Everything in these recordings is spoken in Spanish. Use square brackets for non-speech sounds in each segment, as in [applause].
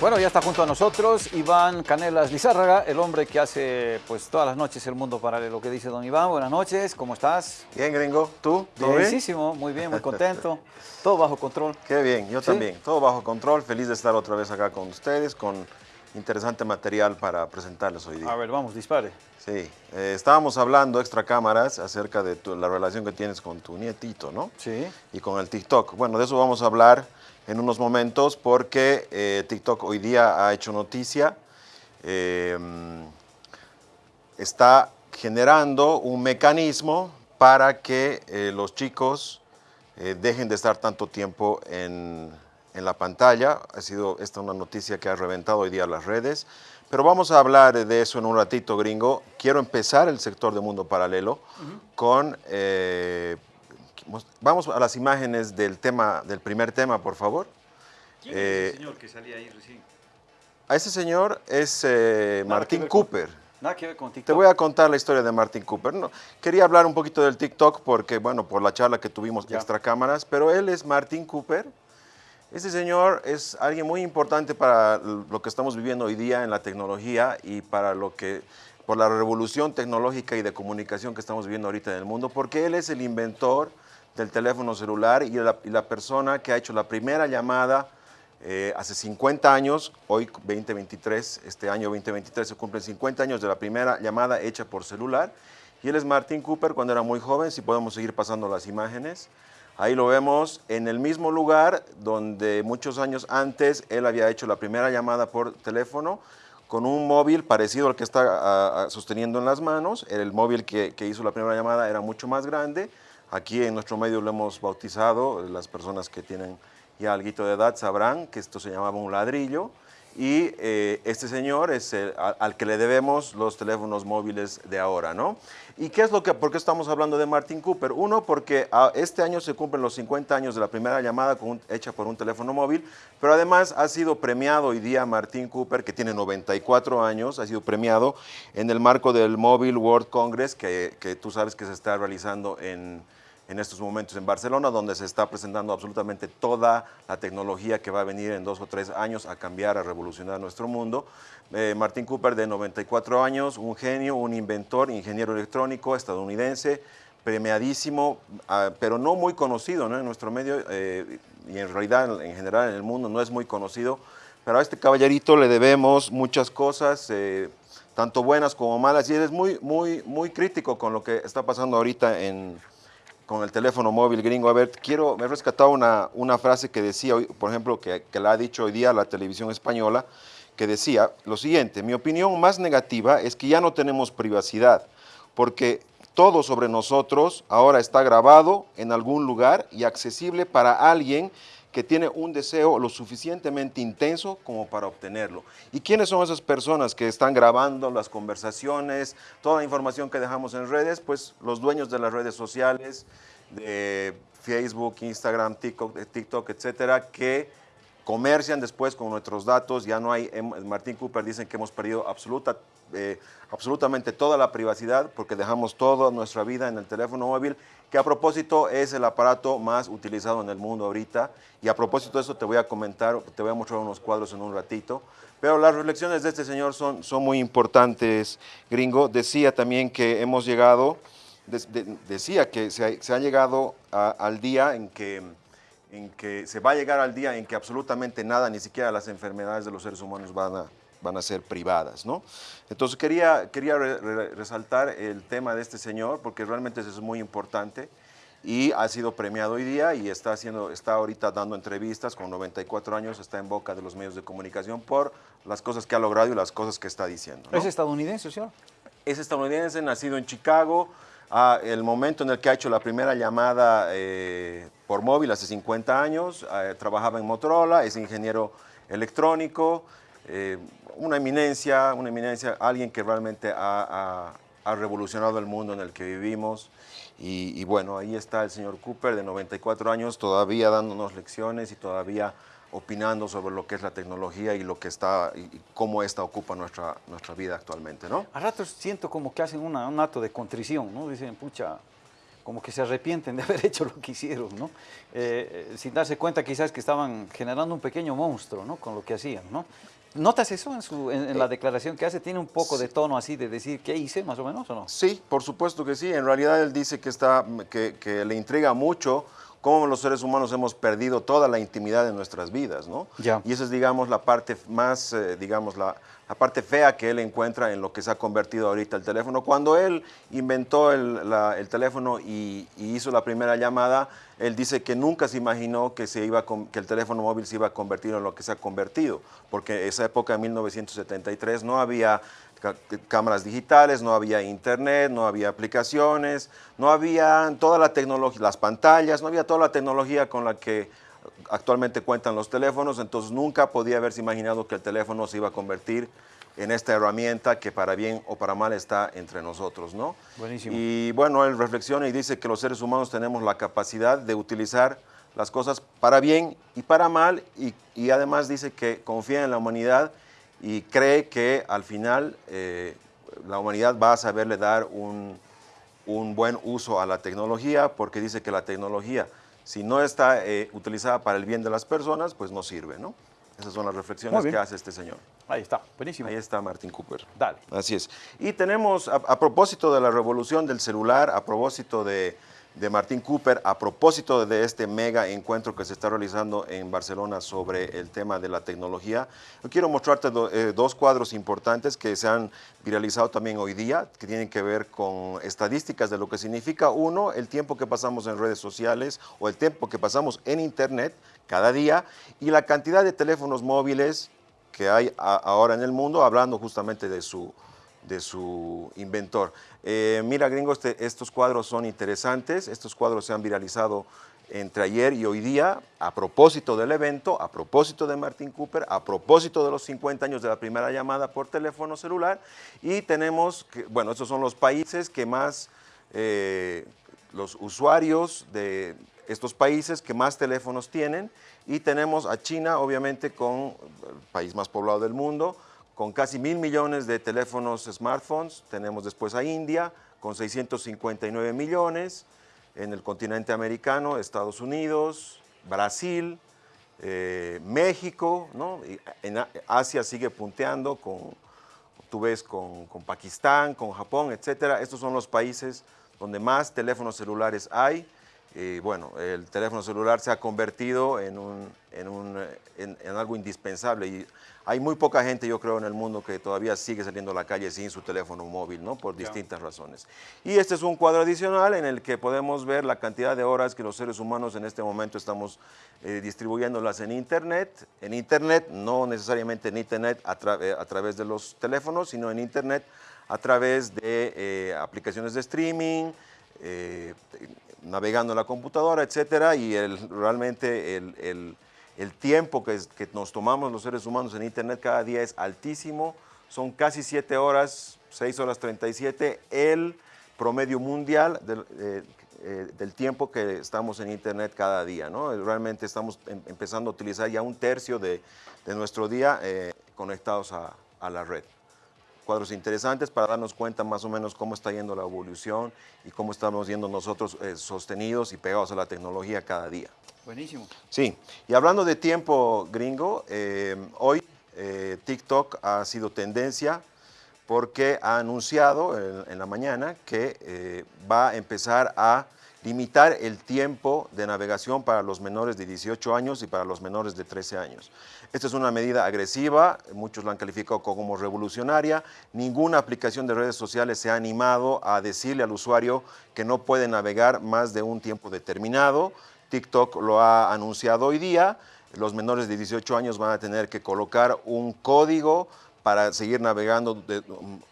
Bueno, ya está junto a nosotros Iván Canelas Lizárraga, el hombre que hace pues todas las noches el mundo paralelo. ¿Qué dice don Iván? Buenas noches, ¿cómo estás? Bien, gringo. ¿Tú? ¿Todo bien? muy bien, muy contento. [laughs] todo bajo control. Qué bien, yo también. Todo bajo control, feliz de estar otra vez acá con ustedes, con interesante material para presentarles hoy día. A ver, vamos, dispare. Sí, eh, estábamos hablando extra cámaras acerca de la relación que tienes con tu nietito, ¿no? Sí. Y con el TikTok. Bueno, de eso vamos a hablar en unos momentos porque eh, TikTok hoy día ha hecho noticia, em, está generando un mecanismo para que eh, los chicos dejen de estar tanto tiempo en, en, la pantalla. Ha sido esta una noticia que ha reventado hoy día las redes, pero vamos a hablar de eso en un ratito, gringo. Quiero empezar el sector de Mundo Paralelo con Vamos a las imágenes del, tema, del primer tema, por favor. ¿Quién es ese eh, señor que salía ahí recién? A ese señor es eh, Martín Cooper. nada que ver con TikTok. Te voy a contar la historia de Martín Cooper. No, quería hablar un poquito del TikTok porque, bueno, por la charla que tuvimos extra cámaras, pero él es Martín Cooper. Ese señor es alguien muy importante para lo que estamos viviendo hoy día en la tecnología y para lo que por la revolución tecnológica y de comunicación que estamos viviendo ahorita en el mundo, porque él es el inventor del teléfono celular y la, persona que ha hecho la primera llamada eh, hace 50 años, hoy 2023, este año 2023 se cumplen 50 años de la primera llamada hecha por celular. Y él es Martin Cooper cuando era muy joven, si podemos seguir pasando las imágenes. Ahí lo vemos en el mismo lugar donde muchos años antes él había hecho la primera llamada por teléfono con un móvil parecido al que está sosteniendo en las manos. El móvil que, que hizo la primera llamada era mucho más grande. Aquí en nuestro medio lo hemos bautizado, las personas que tienen ya algo de edad sabrán que esto se llamaba un ladrillo y eh, este señor es al, que le debemos los teléfonos móviles de ahora, ¿no? ¿Y qué es lo que, por qué estamos hablando de Martin Cooper? Uno, porque ah, este año se cumplen los 50 años de la primera llamada hecha por un teléfono móvil, pero además ha sido premiado hoy día Martin Cooper, que tiene 94 años, ha sido premiado en el marco del Mobile World Congress, que tú sabes que se está realizando en en estos momentos en Barcelona, donde se está presentando absolutamente toda la tecnología que va a venir en dos o tres años a cambiar, a revolucionar nuestro mundo. Eh, Martín Cooper, de 94 años, un genio, un inventor, ingeniero electrónico estadounidense, premiadísimo, ah, pero no muy conocido en nuestro medio eh, y en realidad en general en el mundo no es muy conocido, pero a este caballerito le debemos muchas cosas, eh, tanto buenas como malas, y él es muy, muy, muy crítico con lo que está pasando ahorita en, con el teléfono móvil gringo. A ver, quiero, me he rescatado una, una frase que decía, por ejemplo, que, que la ha dicho hoy día la televisión española, que decía lo siguiente, mi opinión más negativa es que ya no tenemos privacidad, porque todo sobre nosotros ahora está grabado en algún lugar y accesible para alguien que tiene un deseo lo suficientemente intenso como para obtenerlo. ¿Y quiénes son esas personas que están grabando las conversaciones, toda la información que dejamos en redes? Pues los dueños de las redes sociales, de Facebook, Instagram, TikTok, TikTok etcétera, que comercian después con nuestros datos, ya no hay, Martín Cooper dicen que hemos perdido absoluta, eh, absolutamente toda la privacidad porque dejamos toda nuestra vida en el teléfono móvil, que a propósito es el aparato más utilizado en el mundo ahorita, y a propósito de eso te voy a comentar, te voy a mostrar unos cuadros en un ratito, pero las reflexiones de este señor son, son muy importantes, gringo, decía también que hemos llegado, decía que se ha, llegado al día en que en que se va a llegar al día en que absolutamente nada, ni siquiera las enfermedades de los seres humanos van a, van a ser privadas. ¿no? Entonces quería, quería resaltar el tema de este señor porque realmente eso es muy importante y ha sido premiado hoy día y está, haciendo, está ahorita dando entrevistas con 94 años, está en boca de los medios de comunicación por las cosas que ha logrado y las cosas que está diciendo. ¿Es estadounidense, señor? Es estadounidense, nacido en Chicago, a el momento en el que ha hecho la primera llamada eh, por móvil hace 50 años, eh, trabajaba en Motorola, es ingeniero electrónico, eh, una eminencia, una eminencia, alguien que realmente ha, revolucionado el mundo en el que vivimos. Y, bueno, ahí está el señor Cooper de 94 años, todavía dándonos lecciones y todavía opinando sobre lo que es la tecnología y lo que está y cómo esta ocupa nuestra, nuestra vida actualmente, ¿no? A ratos siento como que hacen un acto de contrición, ¿no? Dicen, pucha, como que se arrepienten de [laughs] haber hecho lo que hicieron, ¿no? Eh, sin darse cuenta quizás que estaban generando un pequeño monstruo, ¿no? Con lo que hacían, ¿no? ¿Notas eso en, su, en, la eh, declaración que hace? ¿Tiene un poco de tono así de decir qué hice, más o menos, o no? Sí, por supuesto que sí. En realidad él dice que, está, que, que le intriga mucho cómo los seres humanos hemos perdido toda la intimidad de nuestras vidas, ¿no? Y esa es, digamos, la parte más, eh, digamos, la, la, parte fea que él encuentra en lo que se ha convertido ahorita el teléfono. Cuando él inventó el, el teléfono y, hizo la primera llamada, él dice que nunca se imaginó que, se iba que el teléfono móvil se iba a convertir en lo que se ha convertido, porque esa época, en 1973, no había cámaras digitales, no había internet, no había aplicaciones, no había toda la tecnología, las pantallas, no había toda la tecnología con la que actualmente cuentan los teléfonos, entonces nunca podía haberse imaginado que el teléfono se iba a convertir en esta herramienta que para bien o para mal está entre nosotros, ¿no? Buenísimo. Y bueno, él reflexiona y dice que los seres humanos tenemos la capacidad de utilizar las cosas para bien y para mal y, y además dice que confía en la humanidad y cree que al final eh, la humanidad va a saberle dar un, un, buen uso a la tecnología porque dice que la tecnología, si no está eh, utilizada para el bien de las personas, pues no sirve, ¿no? Esas son las reflexiones que hace este señor. Ahí está, buenísimo. Ahí está Martin Cooper. Dale. Así es. Y tenemos, a propósito de la revolución del celular, a propósito de de Martín Cooper a propósito de este mega encuentro que se está realizando en Barcelona sobre el tema de la tecnología. Quiero mostrarte eh, dos cuadros importantes que se han viralizado también hoy día, que tienen que ver con estadísticas de lo que significa, uno, el tiempo que pasamos en redes sociales o el tiempo que pasamos en Internet cada día y la cantidad de teléfonos móviles que hay ahora en el mundo, hablando justamente de su de su inventor. Eh, mira, gringo, este, estos cuadros son interesantes. Estos cuadros se han viralizado entre ayer y hoy día a propósito del evento, a propósito de Martin Cooper, a propósito de los 50 años de la primera llamada por teléfono celular. Y tenemos, que, bueno, estos son los países que más, eh, los usuarios de estos países que más teléfonos tienen. Y tenemos a China, obviamente, con el país más poblado del mundo, con casi mil millones de teléfonos smartphones. Tenemos después a India con 659 millones, en el continente americano, Estados Unidos, Brasil, eh, México, ¿no? en Asia sigue punteando, con, tú ves con, Pakistán, con Japón, etcétera. Estos son los países donde más teléfonos celulares hay. Y bueno, el teléfono celular se ha convertido en, un, en, un, en, en algo indispensable y hay muy poca gente, yo creo, en el mundo que todavía sigue saliendo a la calle sin su teléfono móvil, ¿no? Por distintas razones. Y este es un cuadro adicional en el que podemos ver la cantidad de horas que los seres humanos en este momento estamos eh, distribuyéndolas en Internet. En Internet, no necesariamente en Internet a, eh, través de los teléfonos, sino en Internet a través de eh, aplicaciones de streaming, navegando en la computadora, etcétera, y realmente el tiempo que, nos tomamos los seres humanos en Internet cada día es altísimo, son casi 7 horas, 6 horas 37, el promedio mundial eh, eh, del, tiempo que estamos en Internet cada día. ¿no? Realmente estamos em, empezando a utilizar ya un tercio de, nuestro día eh, conectados a, la red cuadros interesantes para darnos cuenta más o menos cómo está yendo la evolución y cómo estamos yendo nosotros sostenidos y pegados a la tecnología cada día. Buenísimo. Sí, y hablando de tiempo gringo, eh, hoy eh, TikTok ha sido tendencia porque ha anunciado en, la mañana que eh, va a empezar a limitar el tiempo de navegación para los menores de 18 años y para los menores de 13 años. Esta es una medida agresiva, muchos la han calificado como revolucionaria. Ninguna aplicación de redes sociales se ha animado a decirle al usuario que no puede navegar más de un tiempo determinado. TikTok lo ha anunciado hoy día. Los menores de 18 años van a tener que colocar un código para seguir navegando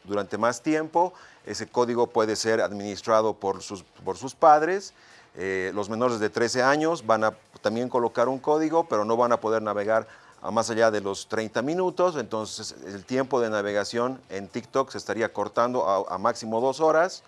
durante más tiempo. Ese código puede ser administrado por sus, por sus padres. Eh, los menores de 13 años van a también colocar un código, pero no van a poder navegar más allá de los 30 minutos. Entonces, el tiempo de navegación en TikTok se estaría cortando a, a máximo dos horas.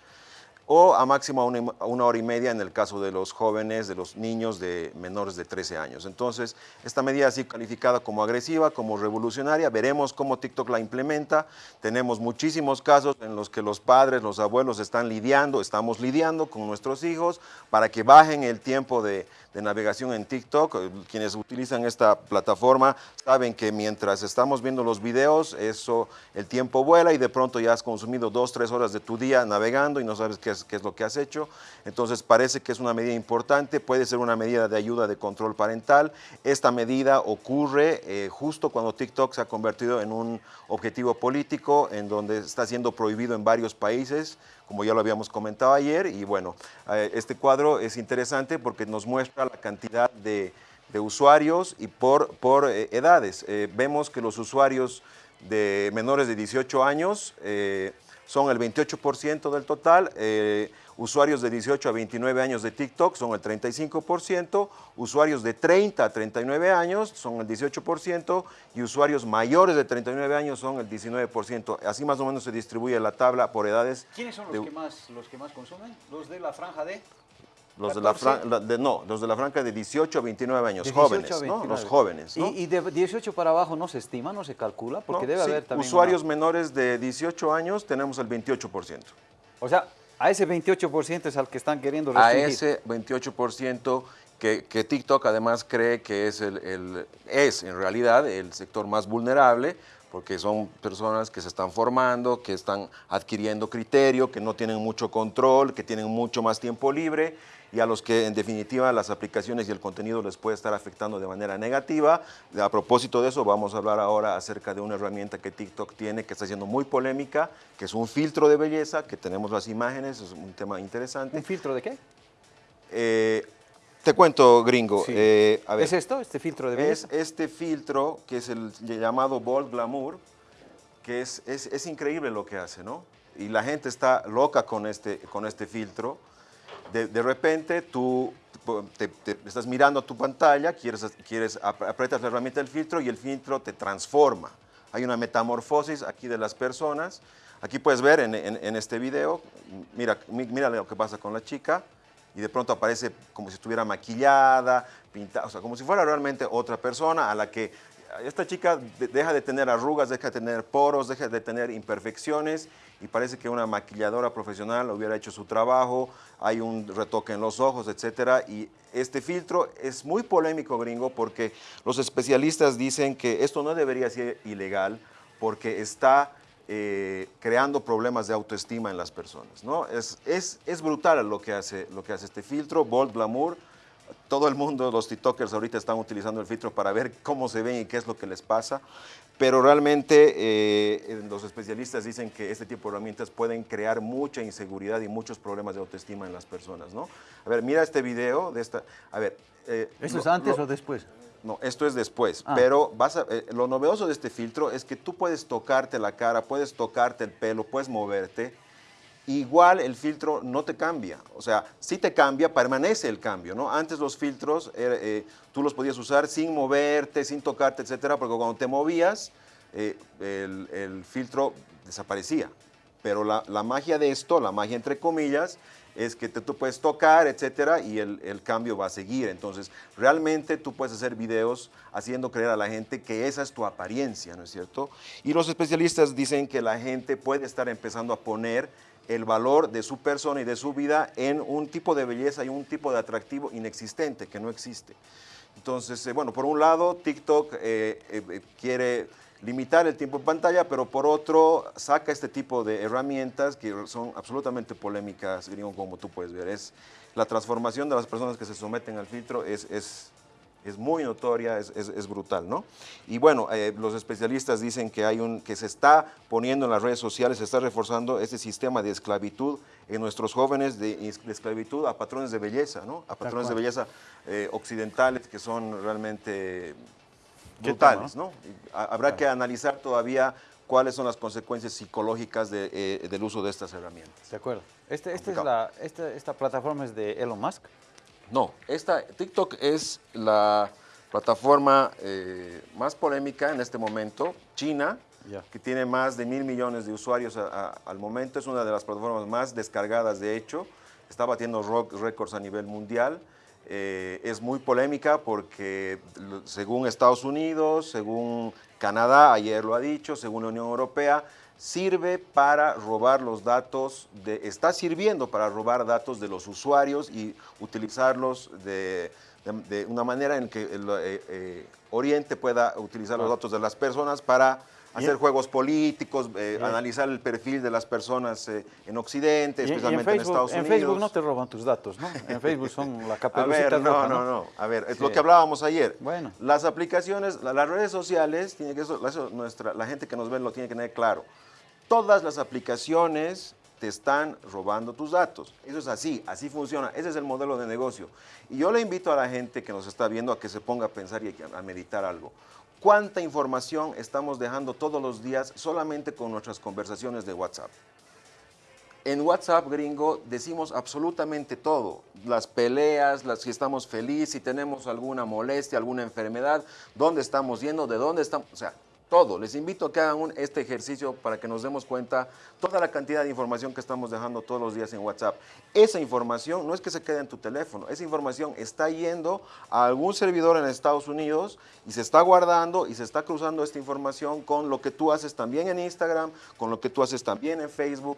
O a máximo una, una, hora y media en el caso de los jóvenes, de los niños de menores de 13 años. Entonces, esta medida ha sido calificada como agresiva, como revolucionaria, veremos cómo TikTok la implementa. Tenemos muchísimos casos en los que los padres, los abuelos están lidiando, estamos lidiando con nuestros hijos para que bajen el tiempo de, de navegación en TikTok. Quienes utilizan esta plataforma saben que mientras estamos viendo los videos, eso, el tiempo vuela y de pronto ya has consumido dos, tres horas de tu día navegando y no sabes qué es, qué es lo que has hecho. Entonces parece que es una medida importante, puede ser una medida de ayuda de control parental. Esta medida ocurre eh, justo cuando TikTok se ha convertido en un objetivo político en donde está siendo prohibido en varios países como ya lo habíamos comentado ayer, y bueno, eh, este cuadro es interesante porque nos muestra la cantidad de, usuarios y por, por eh, edades. Eh, vemos que los usuarios de menores de 18 años son el 28% del total, usuarios de 18 a 29 años de TikTok son el 35%, usuarios de 30 a 39 años son el 18% y usuarios mayores de 39 años son el 19%. Así más o menos se distribuye la tabla por edades. ¿Quiénes son los, que, más, los que más consumen? ¿Los de la franja de...? Los de, la franja, de, no, los de la franja de 18 a 29 años, jóvenes, ¿no? Los jóvenes, ¿no? ¿Y, de 18 para abajo no se estima, no se calcula? Porque debe haber también Usuarios menores de 18 años tenemos el 28%. O sea, a ese 28% es al que están queriendo restringir. A ese 28% que, que, TikTok además cree que es, el, es en realidad el sector más vulnerable porque son personas que se están formando, que están adquiriendo criterio, que no tienen mucho control, que tienen mucho más tiempo libre y a los que en definitiva las aplicaciones y el contenido les puede estar afectando de manera negativa. A propósito de eso, vamos a hablar ahora acerca de una herramienta que TikTok tiene que está siendo muy polémica, que es un filtro de belleza, que tenemos las imágenes, es un tema interesante. ¿Un filtro de qué? Eh, te cuento, gringo. Eh, ¿Es esto, este filtro de belleza? Es este filtro, que es el llamado Bold Glamour, que es, es, es increíble lo que hace, ¿no? Y la gente está loca con este, con este filtro de, repente tú te, estás mirando tu pantalla, quieres, quieres, aprietas la herramienta del filtro y el filtro te transforma. Hay una metamorfosis aquí de las personas. Aquí puedes ver en, este video, mira, mira lo que pasa con la chica y de pronto aparece como si estuviera maquillada, pintada, o sea, como si fuera realmente otra persona a la que esta chica deja de tener arrugas, deja de tener poros, deja de tener imperfecciones y parece que una maquilladora profesional hubiera hecho su trabajo, hay un retoque en los ojos, etcétera, y este filtro es muy polémico, gringo, porque los especialistas dicen que esto no debería ser ilegal porque está eh, creando problemas de autoestima en las personas, ¿no? Es, es, es brutal lo que, hace, lo que hace este filtro, Bold Glamour, todo el mundo, los TikTokers ahorita están utilizando el filtro para ver cómo se ven y qué es lo que les pasa, pero realmente eh, los especialistas dicen que este tipo de herramientas pueden crear mucha inseguridad y muchos problemas de autoestima en las personas, ¿no? A ver, mira este video de esta, a ver... Eh, ¿Esto es antes o después? No, esto es después, ah. pero vas eh, lo novedoso de este filtro es que tú puedes tocarte la cara, puedes tocarte el pelo, puedes moverte, igual el filtro no te cambia. O sea, si te cambia, permanece el cambio, ¿no? Antes los filtros eh, tú los podías usar sin moverte, sin tocarte, etcétera, porque cuando te movías, eh, el, filtro desaparecía. Pero la, magia de esto, la magia entre comillas, es que te, tú puedes tocar, etcétera, y el, el, cambio va a seguir. Entonces, realmente tú puedes hacer videos haciendo creer a la gente que esa es tu apariencia, ¿no es cierto? Y los especialistas dicen que la gente puede estar empezando a poner el valor de su persona y de su vida en un tipo de belleza y un tipo de atractivo inexistente, que no existe. Entonces, eh, bueno, por un lado, TikTok eh, eh, quiere limitar el tiempo en pantalla, pero por otro, saca este tipo de herramientas que son absolutamente polémicas, como tú puedes ver. Es la transformación de las personas que se someten al filtro es, es es muy notoria, es, brutal, ¿no? Y bueno, eh, los especialistas dicen que, hay un, que se está poniendo en las redes sociales, se está reforzando este sistema de esclavitud en nuestros jóvenes, de, esclavitud a patrones de belleza, ¿no? A patrones de belleza eh, occidentales que son realmente brutales, ¿no? Habrá que analizar todavía cuáles son las consecuencias psicológicas eh, del uso de estas herramientas. De acuerdo. Este, este es la, este, esta plataforma es de Elon Musk. No, esta, TikTok es la plataforma eh, más polémica en este momento, China, que tiene más de mil millones de usuarios al momento. Es una de las plataformas más descargadas, de hecho. Está batiendo récords a nivel mundial. Eh, es muy polémica porque según Estados Unidos, según Canadá, ayer lo ha dicho, según la Unión Europea, sirve para robar los datos, de, está sirviendo para robar datos de los usuarios y utilizarlos de, una manera en que el eh, eh, Oriente pueda utilizar los datos de las personas para hacer juegos políticos, eh, analizar el perfil de las personas eh, en Occidente, especialmente en, Estados Unidos. En Facebook no te roban tus datos, ¿no? En Facebook son la caperucita [laughs] A ver, no, no, no, A ver, es lo que hablábamos ayer. Bueno. Las aplicaciones, las redes sociales, tiene que eso, nuestra, la gente que nos ve lo tiene que tener claro. Todas las aplicaciones te están robando tus datos. Eso es así, así funciona. Ese es el modelo de negocio. Y yo le invito a la gente que nos está viendo a que se ponga a pensar y a meditar algo cuánta información estamos dejando todos los días solamente con nuestras conversaciones de WhatsApp. En WhatsApp, gringo, decimos absolutamente todo. Las peleas, las, si estamos felices, si tenemos alguna molestia, alguna enfermedad, dónde estamos yendo, de dónde estamos... O sea, todo. Les invito a que hagan este ejercicio para que nos demos cuenta toda la cantidad de información que estamos dejando todos los días en WhatsApp. Esa información no es que se quede en tu teléfono, esa información está yendo a algún servidor en Estados Unidos y se está guardando y se está cruzando esta información con lo que tú haces también en Instagram, con lo que tú haces también en Facebook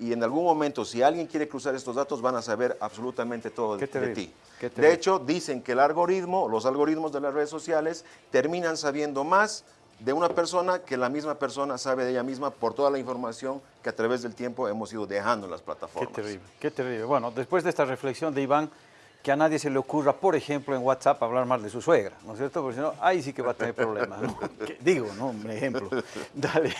y, en algún momento si alguien quiere cruzar estos datos van a saber absolutamente todo de, de ti. De hecho, dicen que el algoritmo, los algoritmos de las redes sociales terminan sabiendo más de una persona que la misma persona sabe de ella misma por toda la información que a través del tiempo hemos ido dejando en las plataformas. Qué terrible, qué terrible. Bueno, después de esta reflexión de Iván, que a nadie se le ocurra, por ejemplo, en WhatsApp hablar mal de su suegra, ¿no es cierto? Porque si no, ahí sí que va a tener problemas, ¿no? [laughs] Digo, ¿no? Un ejemplo. [laughs] Dale.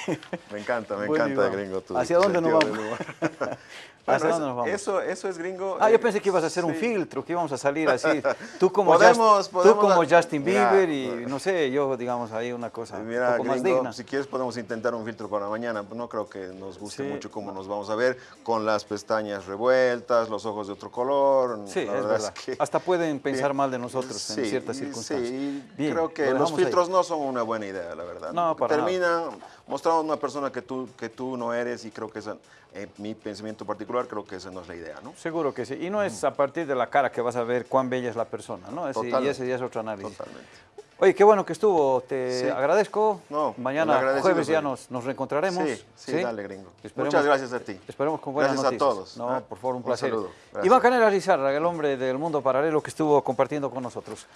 Me encanta, me encanta, gringo. Tu ¿Hacia dónde nos vamos? [laughs] ¿Hacia dónde nos vamos? Eso, eso es gringo. Ah, yo pensé que ibas a hacer un filtro, que íbamos a salir así. Tú como, podemos, tú como Justin Bieber y no sé, yo digamos ahí una cosa mira, un poco más digna. Si quieres podemos intentar un filtro para mañana. No creo que nos guste mucho cómo nos vamos a ver con las pestañas revueltas, los ojos de otro color. Sí, es verdad. Hasta pueden pensar mal de nosotros en ciertas circunstancias. Sí, creo que los filtros no son una buena idea, la verdad. No, para Terminan mostrando una persona que tú, que tú no eres y creo que esa, en mi pensamiento particular, creo que esa no es la idea, ¿no? Seguro que sí. Y no es a partir de la cara que vas a ver cuán bella es la persona, ¿no? y ese ya es otro análisis. Totalmente. Oye, qué bueno que estuvo, te agradezco. No, Mañana, jueves, ya nos, nos reencontraremos. Sí, sí, dale, gringo. Muchas gracias a ti. Esperemos con buenas gracias noticias. a todos. No, por favor, un placer. Un saludo. Iván Canela Lizarra, el hombre del mundo paralelo que estuvo compartiendo con nosotros.